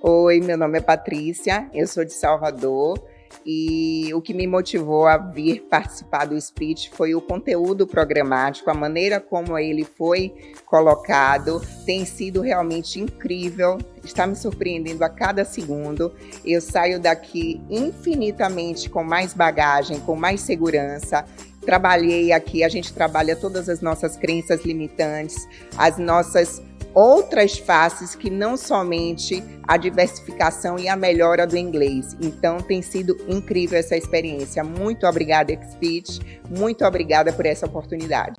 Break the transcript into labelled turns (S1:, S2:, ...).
S1: Oi, meu nome é Patrícia, eu sou de Salvador e o que me motivou a vir participar do speech foi o conteúdo programático, a maneira como ele foi colocado tem sido realmente incrível, está me surpreendendo a cada segundo. Eu saio daqui infinitamente com mais bagagem, com mais segurança. Trabalhei aqui, a gente trabalha todas as nossas crenças limitantes, as nossas outras faces que não somente a diversificação e a melhora do inglês. Então tem sido incrível essa experiência. Muito obrigada, Expit. Muito obrigada por essa oportunidade.